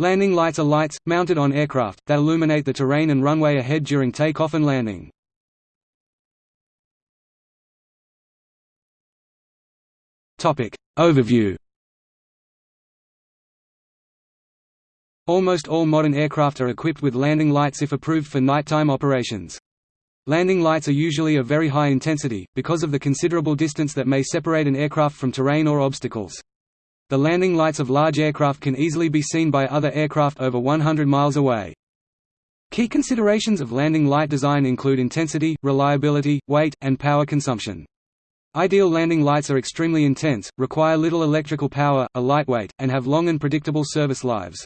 Landing lights are lights, mounted on aircraft, that illuminate the terrain and runway ahead during takeoff and landing. Overview Almost all modern aircraft are equipped with landing lights if approved for nighttime operations. Landing lights are usually of very high intensity, because of the considerable distance that may separate an aircraft from terrain or obstacles. The landing lights of large aircraft can easily be seen by other aircraft over 100 miles away. Key considerations of landing light design include intensity, reliability, weight, and power consumption. Ideal landing lights are extremely intense, require little electrical power, are lightweight, and have long and predictable service lives.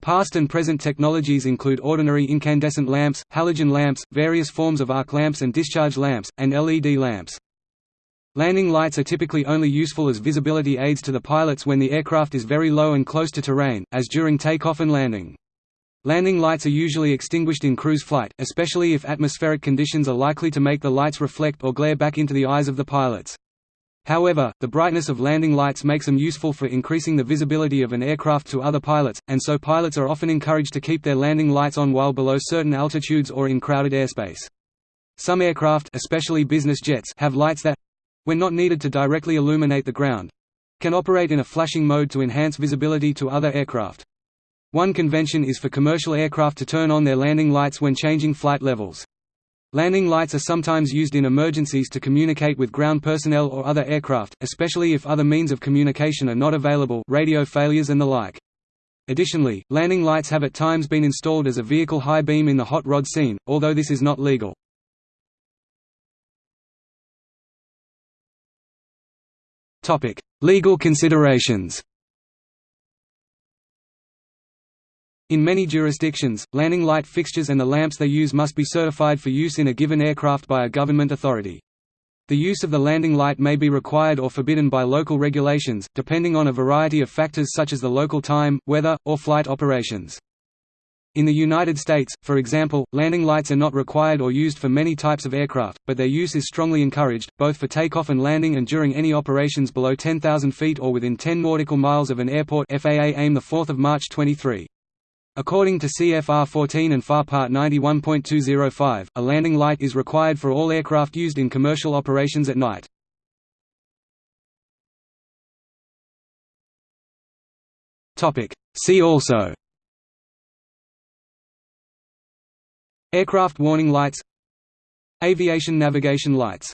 Past and present technologies include ordinary incandescent lamps, halogen lamps, various forms of arc lamps and discharge lamps, and LED lamps. Landing lights are typically only useful as visibility aids to the pilots when the aircraft is very low and close to terrain, as during takeoff and landing. Landing lights are usually extinguished in cruise flight, especially if atmospheric conditions are likely to make the lights reflect or glare back into the eyes of the pilots. However, the brightness of landing lights makes them useful for increasing the visibility of an aircraft to other pilots, and so pilots are often encouraged to keep their landing lights on while below certain altitudes or in crowded airspace. Some aircraft especially business jets have lights that, when not needed to directly illuminate the ground, can operate in a flashing mode to enhance visibility to other aircraft. One convention is for commercial aircraft to turn on their landing lights when changing flight levels. Landing lights are sometimes used in emergencies to communicate with ground personnel or other aircraft, especially if other means of communication are not available radio failures and the like. Additionally, landing lights have at times been installed as a vehicle high beam in the hot rod scene, although this is not legal. Legal considerations In many jurisdictions, landing light fixtures and the lamps they use must be certified for use in a given aircraft by a government authority. The use of the landing light may be required or forbidden by local regulations, depending on a variety of factors such as the local time, weather, or flight operations. In the United States, for example, landing lights are not required or used for many types of aircraft, but their use is strongly encouraged, both for takeoff and landing and during any operations below 10,000 feet or within 10 nautical miles of an airport FAA AIM 4 March 23. According to CFR 14 and FAR Part 91.205, a landing light is required for all aircraft used in commercial operations at night. See also Aircraft warning lights Aviation navigation lights